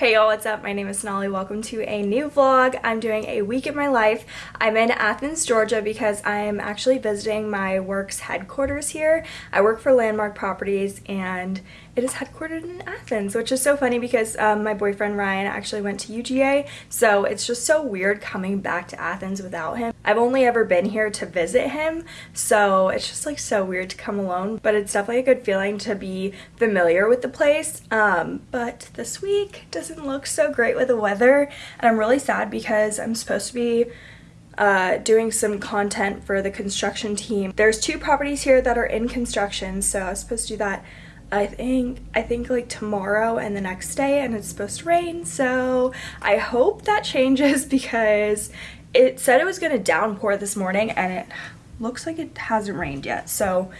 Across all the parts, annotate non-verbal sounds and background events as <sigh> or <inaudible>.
Hey y'all, what's up? My name is Nolly. Welcome to a new vlog. I'm doing a week in my life. I'm in Athens, Georgia because I'm actually visiting my work's headquarters here. I work for Landmark Properties and it is headquartered in Athens, which is so funny because um, my boyfriend Ryan actually went to UGA, so it's just so weird coming back to Athens without him. I've only ever been here to visit him, so it's just like so weird to come alone, but it's definitely a good feeling to be familiar with the place. Um, but this week doesn't look so great with the weather, and I'm really sad because I'm supposed to be uh, doing some content for the construction team. There's two properties here that are in construction, so I was supposed to do that I think I think like tomorrow and the next day and it's supposed to rain so I hope that changes <laughs> because it said it was gonna downpour this morning and it looks like it hasn't rained yet so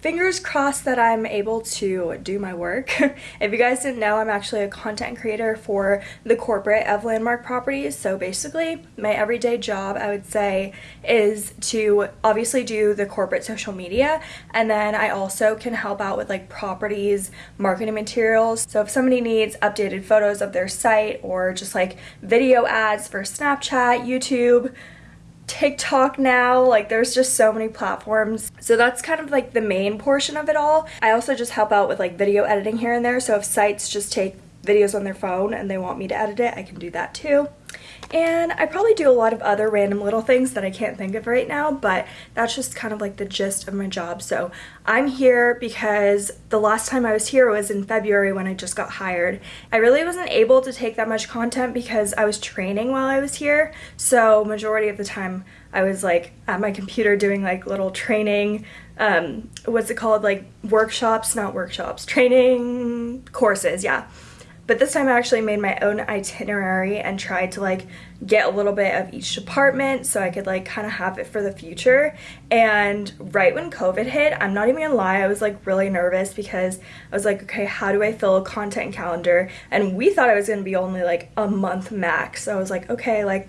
fingers crossed that I'm able to do my work. <laughs> if you guys didn't know, I'm actually a content creator for the corporate of Landmark Properties. So basically, my everyday job, I would say, is to obviously do the corporate social media. And then I also can help out with like properties, marketing materials. So if somebody needs updated photos of their site or just like video ads for Snapchat, YouTube, TikTok now, like there's just so many platforms. So that's kind of like the main portion of it all. I also just help out with like video editing here and there. So if sites just take videos on their phone and they want me to edit it, I can do that too. And I probably do a lot of other random little things that I can't think of right now, but that's just kind of like the gist of my job. So I'm here because the last time I was here was in February when I just got hired. I really wasn't able to take that much content because I was training while I was here. So majority of the time I was like at my computer doing like little training, um, what's it called? Like workshops, not workshops, training courses, yeah. But this time I actually made my own itinerary and tried to like get a little bit of each department so I could like kind of have it for the future. And right when COVID hit, I'm not even gonna lie, I was like really nervous because I was like, okay, how do I fill a content calendar? And we thought it was gonna be only like a month max. So I was like, okay, like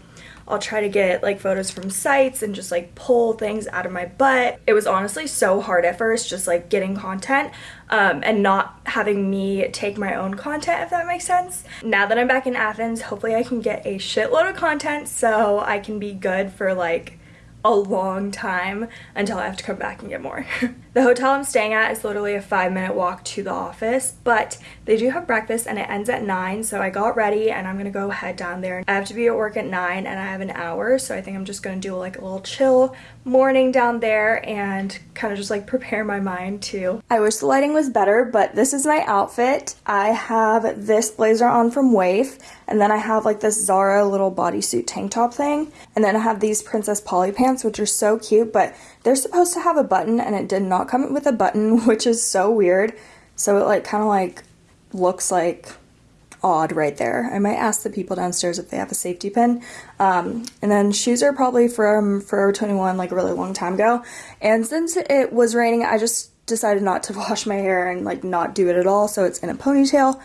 I'll try to get like photos from sites and just like pull things out of my butt. It was honestly so hard at first just like getting content um, and not having me take my own content if that makes sense. Now that I'm back in Athens, hopefully I can get a shitload of content so I can be good for like a long time until I have to come back and get more. <laughs> the hotel I'm staying at is literally a five minute walk to the office, but they do have breakfast and it ends at nine. So I got ready and I'm gonna go head down there. I have to be at work at nine and I have an hour. So I think I'm just gonna do like a little chill morning down there and kind of just like prepare my mind too. I wish the lighting was better, but this is my outfit. I have this blazer on from Wave and then I have like this Zara little bodysuit tank top thing. And then I have these Princess Polly pants, which are so cute, but they're supposed to have a button and it did not come with a button, <laughs> which is so weird. So it like kind of like looks like odd right there. I might ask the people downstairs if they have a safety pin. Um, and then shoes are probably from Forever 21 like a really long time ago. And since it was raining, I just decided not to <laughs> wash my hair and like not do it at all. So it's in a ponytail.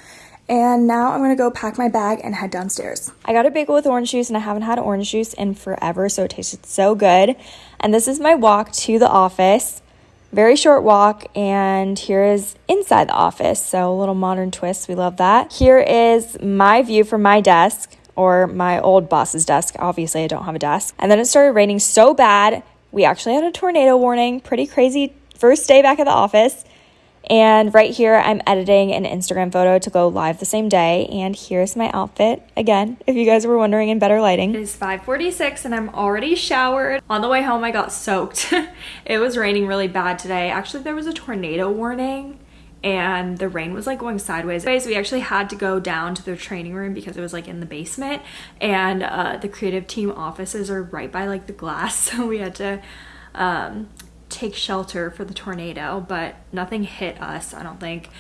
And now I'm gonna go pack my bag and head downstairs. I got a bagel with orange juice and I haven't had orange juice in forever, so it tasted so good. And this is my walk to the office. Very short walk, and here is inside the office. So a little modern twist, we love that. Here is my view from my desk, or my old boss's desk. Obviously, I don't have a desk. And then it started raining so bad, we actually had a tornado warning. Pretty crazy first day back at the office. And right here, I'm editing an Instagram photo to go live the same day. And here's my outfit again, if you guys were wondering in better lighting. It is 5:46 and I'm already showered. On the way home, I got soaked. <laughs> it was raining really bad today. Actually, there was a tornado warning and the rain was like going sideways. Anyways, we actually had to go down to the training room because it was like in the basement and uh, the creative team offices are right by like the glass. <laughs> So we had to um, take shelter for the tornado, but nothing hit us, I don't think.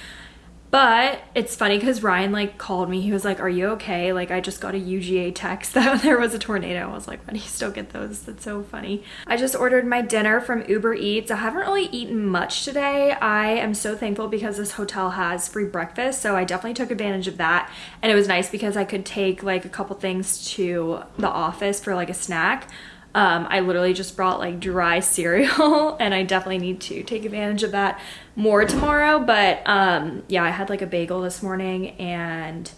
But it's funny because Ryan like called me. He was like, "Are you okay?" Like I just got a UGA text <laughs> that there was a tornado. I was like, "Why do you still get those?" That's so funny. I just ordered my dinner from Uber Eats. I haven't really eaten much today. I am so thankful because this hotel has free breakfast, so I definitely took advantage of that. And it was nice because I could take like a couple things to the office for like a snack. Um, I literally just brought like dry <laughs> cereal and I definitely need to take advantage of that more tomorrow. But um, yeah, I had like a bagel this morning and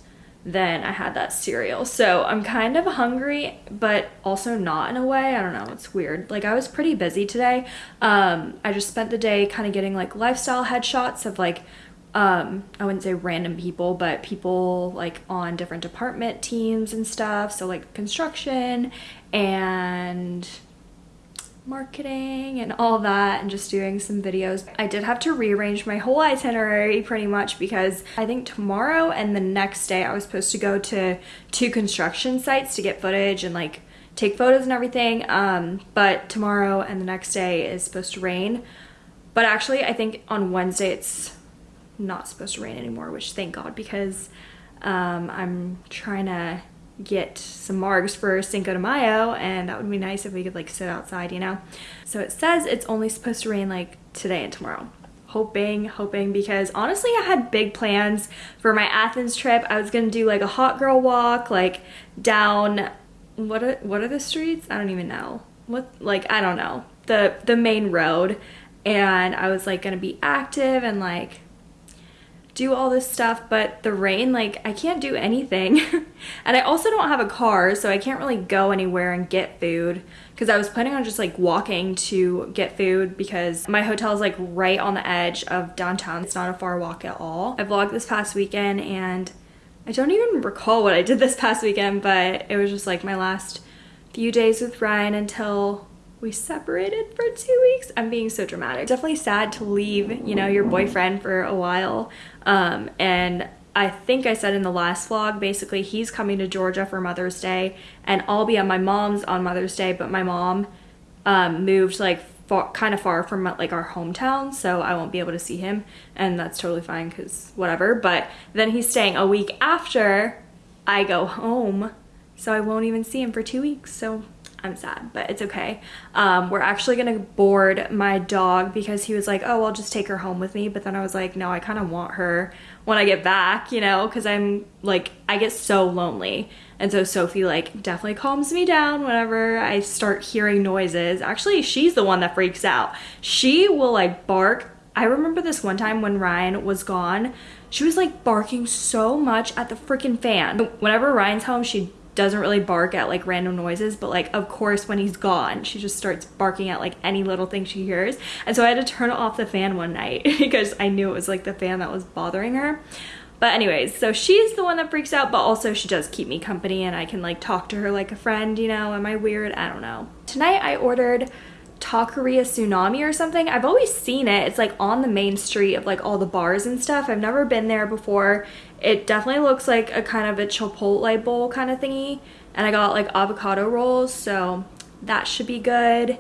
then I had that cereal. So I'm kind of hungry, but also not in a way. I don't know. It's weird. Like I was pretty busy today. Um, I just spent the day kind of getting like lifestyle headshots of like, um, I wouldn't say random people, but people like on different department teams and stuff. So like construction and marketing and all that and just doing some videos. I did have to rearrange my whole itinerary pretty much because I think tomorrow and the next day I was supposed to go to two construction sites to get footage and like take photos and everything. Um, but tomorrow and the next day is supposed to rain. But actually I think on Wednesday it's not supposed to rain anymore, which thank God because um, I'm trying to get some margs for Cinco de Mayo and that would be nice if we could like sit outside, you know? So it says it's only supposed to rain like today and tomorrow. Hoping, hoping, because honestly I had big plans for my Athens trip. I was gonna do like a hot girl walk, like down, what are, what are the streets? I don't even know. What, like, I don't know. The, the main road. And I was like gonna be active and like do all this stuff, but the rain, like I can't do anything. <laughs> and I also don't have a car, so I can't really go anywhere and get food because I was planning on just like walking to get food because my hotel is like right on the edge of downtown. It's not a far walk at all. I vlogged this past weekend and I don't even recall what I did this past weekend, but it was just like my last few days with Ryan until we separated for two weeks. I'm being so dramatic. Definitely sad to leave, you know, your boyfriend for a while. Um, and I think I said in the last vlog, basically he's coming to Georgia for Mother's Day and I'll be at my mom's on Mother's Day, but my mom um, moved like far, kind of far from like our hometown, so I won't be able to see him and that's totally fine because whatever. But then he's staying a week after I go home, so I won't even see him for two weeks. So I'm sad, but it's okay. Um, we're actually gonna board my dog because he was like, oh, I'll just take her home with me. But then I was like, no, I kind of want her when I get back, you know, because I'm like, I get so lonely. And so Sophie like definitely calms me down whenever I start hearing noises. Actually, she's the one that freaks out. She will like bark. I remember this one time when Ryan was gone, she was like barking so much at the freaking fan. Whenever Ryan's home, she doesn't really bark at like random noises but like of course when he's gone she just starts barking at like any little thing she hears and so I had to turn off the fan one night <laughs> because I knew it was like the fan that was bothering her but anyways so she's the one that freaks out but also she does keep me company and I can like talk to her like a friend you know am I weird I don't know tonight I ordered Taqueria Tsunami or something. I've always seen it. It's like on the main street of like all the bars and stuff. I've never been there before. It definitely looks like a kind of a Chipotle bowl kind of thingy. And I got like avocado rolls, so that should be good.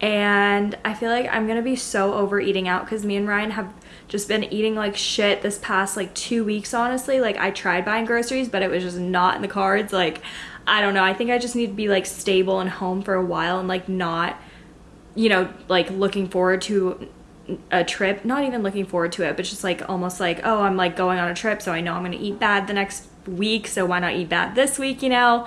And I feel like I'm gonna be so over eating out because me and Ryan have just been eating like shit this past like two weeks, honestly. Like I tried buying groceries, but it was just not in the cards. Like, I don't know. I think I just need to be like stable and home for a while and like not you know, like looking forward to a trip, not even looking forward to it, but just like almost like, oh, I'm like going on a trip, so I know I'm gonna eat bad the next week, so why not eat bad this week, you know?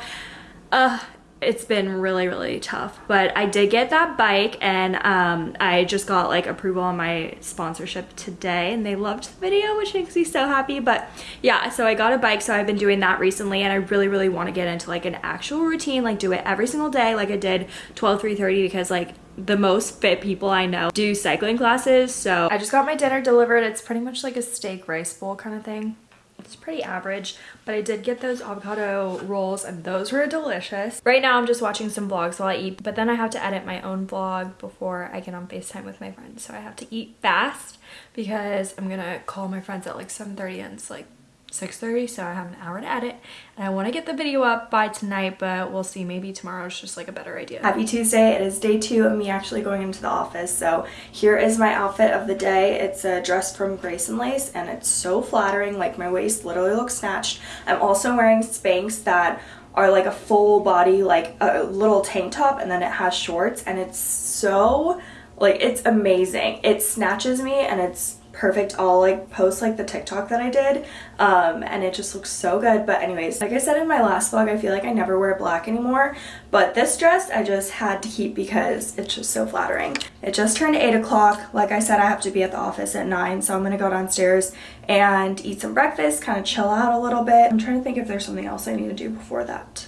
Uh, it's been really really tough but i did get that bike and um, i just got like approval on my sponsorship today and they loved the video which makes me so happy but yeah so i got a bike so i've been doing that recently and i really really want to get into like an actual routine like do it every single day like i did 12 330 because like the most fit people I know do cycling classes so I just got my dinner delivered it's pretty much like a steak rice bowl kind of thing it's pretty average, but I did get those avocado rolls and those were delicious. Right now I'm just watching some vlogs while I eat, but then I have to edit my own vlog before I get on FaceTime with my friends. So I have to eat fast because I'm gonna call my friends at like 7.30 and it's like 6.30 so I have an hour to edit and I want to get the video up by tonight but we'll see maybe tomorrow is just like a better idea. Happy Tuesday it is day two of me actually going into the office so here is my outfit of the day it's a dress from Grace and Lace and it's so flattering like my waist literally looks snatched. I'm also wearing Spanx that are like a full body like a little tank top and then it has shorts and it's so like it's amazing. It snatches me and it's perfect. I'll like post like the TikTok that I did um, and it just looks so good. But anyways, like I said in my last vlog, I feel like I never wear black anymore. But this dress I just had to keep because it's just so flattering. It just turned 8 o'clock. Like I said, I have to be at the office at 9 so I'm going to go downstairs and eat some breakfast, kind of chill out a little bit. I'm trying to think if there's something else I need to do before that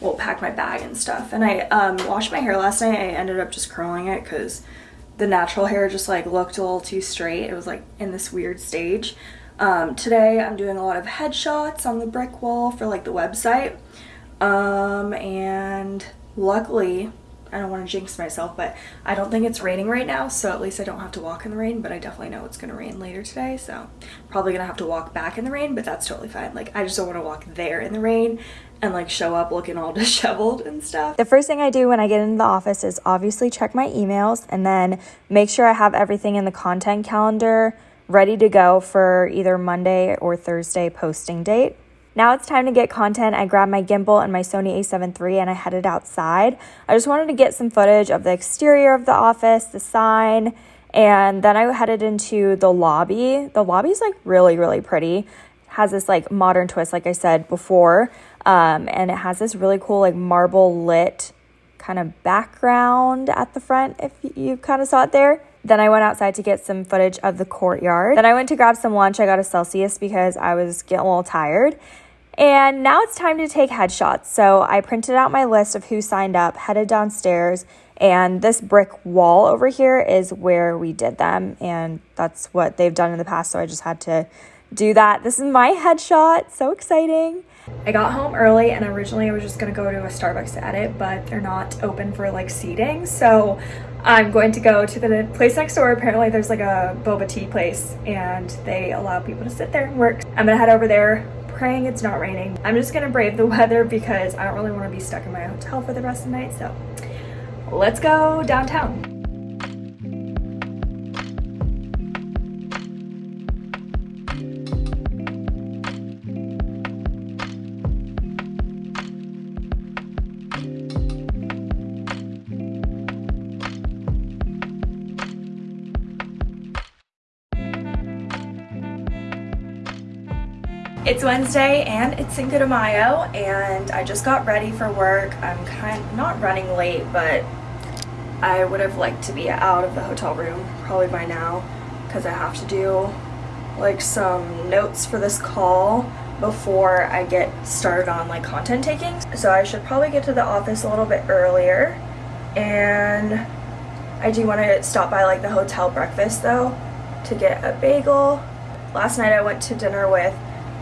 well pack my bag and stuff and I um, washed my hair last night I ended up just curling it because the natural hair just like looked a little too straight. It was like in this weird stage. Um, today I'm doing a lot of headshots on the brick wall for like the website. Um, and luckily I don't want to jinx myself, but I don't think it's raining right now, so at least I don't have to walk in the rain, but I definitely know it's going to rain later today, so probably going to have to walk back in the rain, but that's totally fine. Like, I just don't want to walk there in the rain and like show up looking all <laughs> disheveled and stuff. The first thing I do when I get into the office is obviously check my emails and then make sure I have everything in the content calendar ready to go for either Monday or Thursday posting date. Now it's time to get content. I grabbed my gimbal and my Sony a7 III and I headed outside. I just wanted to get some footage of the exterior of the office, the sign, and then I headed into the lobby. The lobby's like really, really pretty. It has this like modern twist, like I said before, um, and it has this really cool like marble lit kind of background at the front, if you kind of saw it there. Then I went outside to get some footage of the courtyard. Then I went to grab some lunch. I got a Celsius because I was getting a little tired. And now it's time to take headshots. So I printed out my list of who signed up, headed downstairs, and this brick wall over here is where we did them. And that's what they've done in the past. So I just had to do that. This is my headshot. So exciting. I got home early and originally I was just gonna go to a Starbucks to edit, but they're not open for like seating. So I'm going to go to the place next door. Apparently there's like a boba tea place and they allow people to sit there and work. I'm gonna head over there praying it's not raining. I'm just gonna brave the <laughs> weather because I don't really wanna be stuck in my hotel for the rest of the night. So let's go downtown. It's Wednesday and it's Cinco de Mayo and I just got ready for work. I'm kind of not running late, but I would have liked to be out of the hotel room probably by now because I have to do like some notes for this call before I get started on like content taking. So I should probably get to the office a little bit earlier and I do want to stop by like the hotel breakfast though to get a bagel. Last night I went to dinner with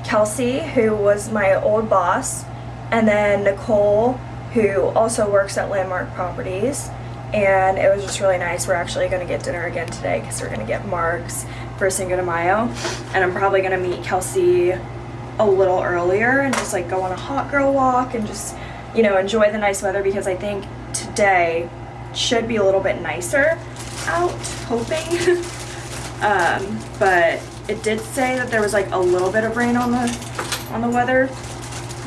Kelsey, who was my old boss, and then Nicole, who also works at Landmark Properties. And it was just really nice. We're actually going to get dinner again today because we're going to get Mark's for Cinco de Mayo. And I'm probably going to meet Kelsey a little earlier and just like go on a hot girl walk and just, you know, enjoy the nice weather because I think today should be a little bit nicer out, hoping. <laughs> um, but it did say that there was like a little bit of rain on the on the weather,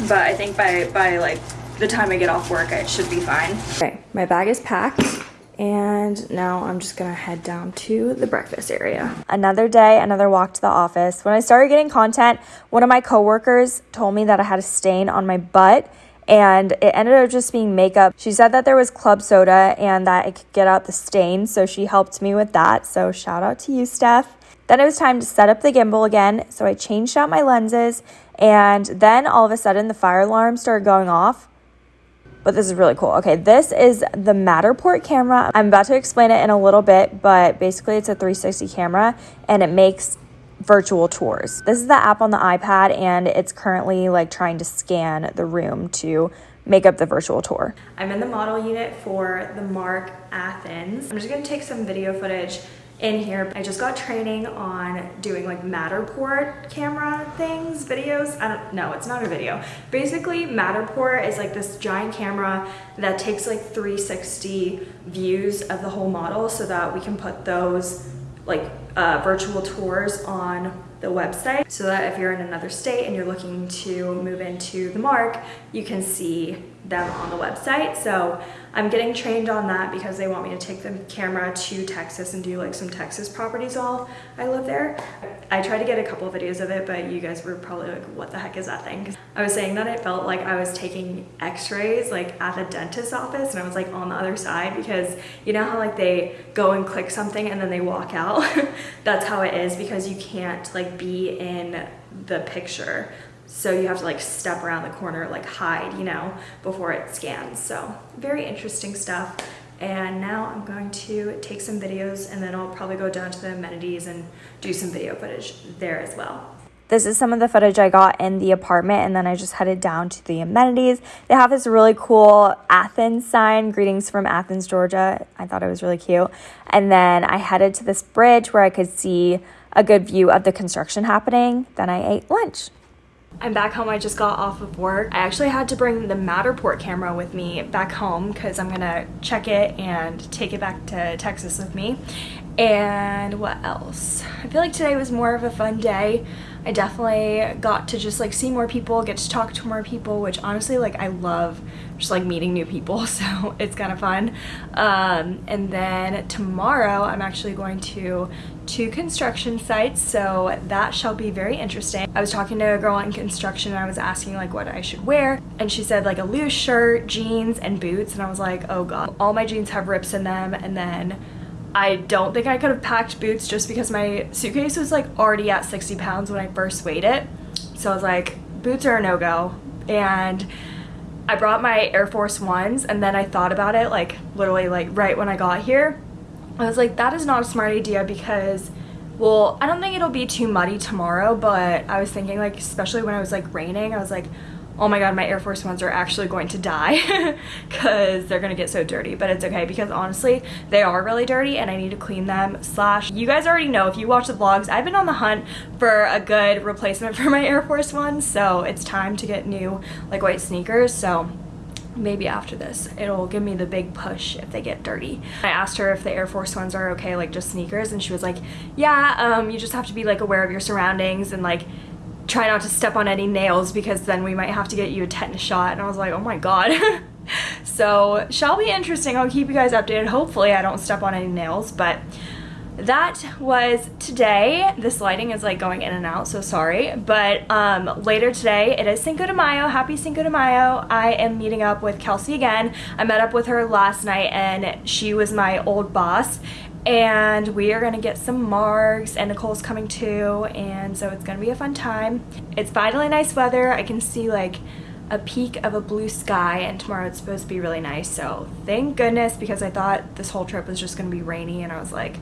but I think by by like the time I get off work, it should be fine. Okay, my bag is packed. And now I'm just gonna head down to the breakfast area. Another day, another walk to the office. When I started getting content, one of my coworkers told me that I had a stain on my butt and it ended up just being makeup. She said that there was club soda and that it could get out the stain, so she helped me with that. So shout out to you, Steph. Then it was time to set up the gimbal again, so I changed out my lenses, and then all of a sudden the fire alarm started going off. But this is really cool. Okay, this is the Matterport camera. I'm about to explain it in a little bit, but basically it's a 360 camera and it makes virtual tours. This is the app on the iPad and it's currently like trying to scan the room to make up the virtual tour. I'm in the model unit for the Mark Athens. I'm just gonna take some video footage in here. I just got training on doing like Matterport camera things, videos. I don't know, it's not a video. Basically, Matterport is like this giant camera that takes like 360 views of the whole model so that we can put those like uh, virtual tours on the website so that if you're in another state and you're looking to move into the mark, you can see them on the website. So I'm getting trained on that because they want me to take the camera to Texas and do like some Texas properties while I live there. I tried to get a couple of videos of it, but you guys were probably like, what the heck is that thing? I was saying that it felt like I was taking x-rays like at the dentist's office and I was like on the other side because you know how like they go and click something and then they walk out? <laughs> That's how it is because you can't like be in the picture so you have to like step around the corner like hide you know before it scans so very interesting stuff and now I'm going to take some videos and then I'll probably go down to the amenities and do some video footage there as well. This is some of the footage I got in the apartment, and then I just headed down to the amenities. They have this really cool Athens sign, greetings from Athens, Georgia. I thought it was really cute. And then I headed to this bridge where I could see a good view of the construction happening. Then I ate lunch. I'm back home. I just got off of work. I actually had to bring the Matterport camera with me back home because I'm gonna check it and take it back to Texas with me. And what else? I feel like today was more of a fun day. I definitely got to just like see more people, get to talk to more people, which honestly like I love just like meeting new people <laughs> so it's kind of fun. Um, and then tomorrow I'm actually going to two construction sites so that shall be very interesting. I was talking to a girl in construction and I was asking like what I should wear and she said like a loose shirt, jeans, and boots and I was like oh god. All my jeans have rips in them and then I don't think I could have packed boots just because my suitcase was like already at 60 pounds when I first weighed it. So I was like, boots are a no-go. And I brought my Air Force Ones and then I thought about it like literally like right when I got here. I was like, that is not a smart idea because well, I don't think it'll be too muddy tomorrow, but I was thinking like, especially when it was like raining, I was like, oh my god my air force ones are actually going to die <laughs> because they're gonna get so dirty but it's okay because honestly they are really dirty and i need to clean them slash you guys already know if you watch the vlogs i've been on the hunt for a good replacement <laughs> for my air force ones so it's time to get new like white sneakers so maybe after this it'll give me the big push if they get dirty i asked her if the air force ones are okay like just sneakers and she was like yeah um you just have to be like aware of your surroundings and like try not to step on any nails because then we might have to get you a tetanus shot. And I was like, oh my god. <laughs> so shall be interesting. I'll keep you guys updated. Hopefully I don't step on any nails, but that was today. This lighting is like going in and out, so sorry. But um, later today, it is Cinco de Mayo. Happy Cinco de Mayo. I am meeting up with Kelsey again. I met up with her last night and she was my old boss and we are gonna get some margs and Nicole's coming too and so it's gonna be a fun time. It's finally nice weather. I can see like a peak of a blue sky and tomorrow it's supposed to be really nice so thank goodness because I thought this whole trip was just gonna be rainy and I was like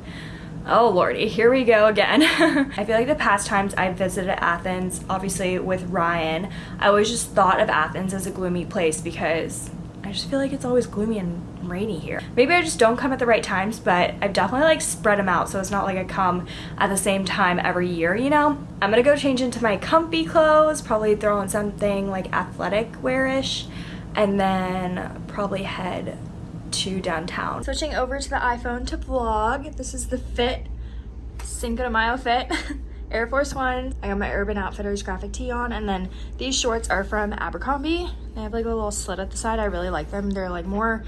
oh lordy here we go again <laughs> I feel like the past times I visited Athens obviously with Ryan I always just thought of Athens as a gloomy place because I just feel like it's always gloomy and rainy here. Maybe I just don't come at the right times, but I've definitely like spread them out so it's not like I come at the same time every year, you know? I'm gonna go change into my comfy clothes, probably throw on something like athletic wearish, and then probably head to downtown. Switching over to the iPhone to vlog. This is the Fit Cinco de Mayo Fit. <laughs> Air Force One. I got my Urban Outfitters graphic tee on and then these shorts are from Abercrombie. They have like a little slit at the side. I really like them. They're like more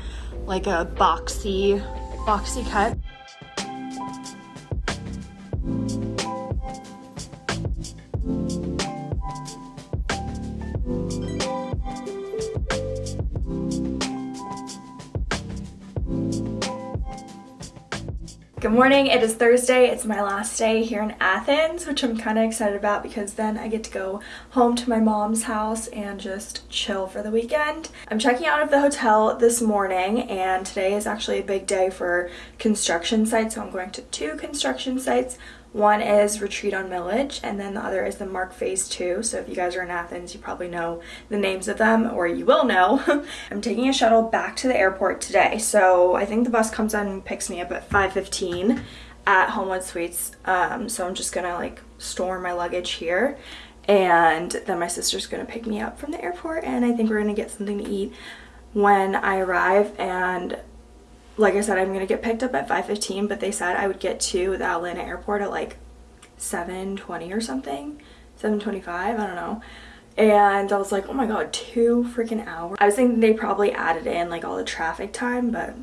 like a boxy, boxy cut. Morning, it is Thursday. It's my last day here in Athens, which I'm kind of excited about because then I get to go home to my mom's house and just chill for the weekend. I'm checking out of the hotel this morning and today is actually a big day for construction sites, so I'm going to two construction sites. One is Retreat on Milledge, and then the other is the Mark Phase 2. So if you guys are in Athens, you probably know the names of them, or you will know. <laughs> I'm taking a shuttle back to the airport today. So I think the bus comes and picks me up at 5.15 at Homewood Suites. Um, so I'm just gonna like store my luggage here. And then my sister's gonna pick me up from the airport, and I think we're gonna get something to eat when I arrive. And like I said, I'm gonna get picked up at 5:15, but they said I would get to the Atlanta airport at like 7:20 or something, 7:25. I don't know. And I was like, oh my god, two freaking hours. I was thinking they probably added in like all the traffic time, but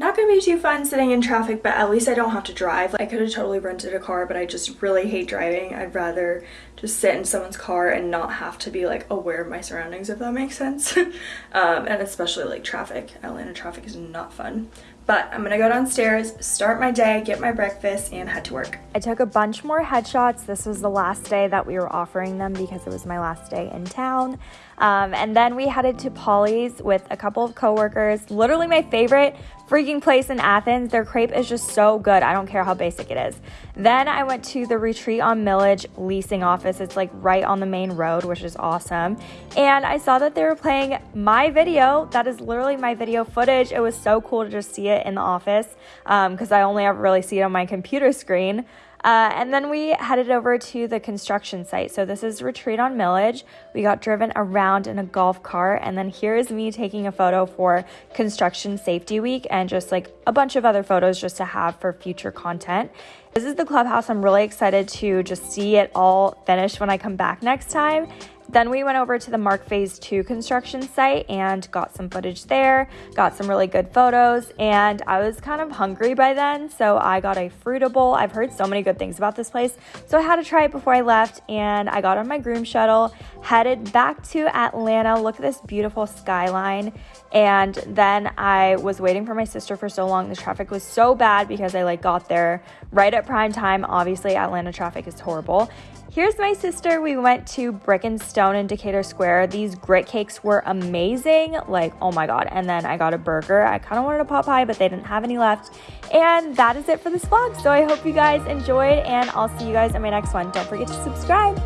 not gonna be too fun sitting in traffic, but at least I don't have to drive. I could have totally rented a car, but I just really hate driving. I'd rather just sit in someone's car and not have to be like aware of my surroundings, if that makes sense. <laughs> um, and especially like traffic. Atlanta traffic is not fun. But I'm gonna go downstairs, start my day, get my breakfast, and head to work. I took a bunch more headshots. This was the last day that we were offering them because it was my last day in town. Um, and then we headed to Pauley's with a couple of coworkers. Literally my favorite freaking place in Athens. Their crepe is just so good. I don't care how basic it is. Then I went to the Retreat on Milledge leasing office. It's like right on the main road, which is awesome. And I saw that they were playing my video. That is literally my video footage. It was so cool to just see it in the office because um, I only ever really see it on my computer screen. Uh, and then we headed over to the construction site. So this is Retreat on Milledge. We got driven around in a golf cart. And then here is me taking a photo for Construction Safety Week and just like a bunch of other photos just to have for future content. This is the clubhouse. I'm really excited to just see it all finished when I come back next time. Then we went over to the Mark Phase 2 construction site and got some footage there, got some really good photos, and I was kind of hungry by then, so I got a Fruitable. I've heard so many good things about this place, so I had to try it before I left, and I got on my Groome shuttle, headed back to Atlanta. Look at this beautiful skyline. And then I was waiting for my sister for so long. The traffic was so bad because I like got there right at prime time. Obviously, Atlanta traffic is horrible. Here's my sister. We went to Brick and Stone in Decatur Square. These grit cakes were amazing. Like, oh my God. And then I got a burger. I kind of wanted a pot pie, but they didn't have any left. And that is it for this vlog. So I hope you guys enjoyed, and I'll see you guys in my next one. Don't forget to subscribe.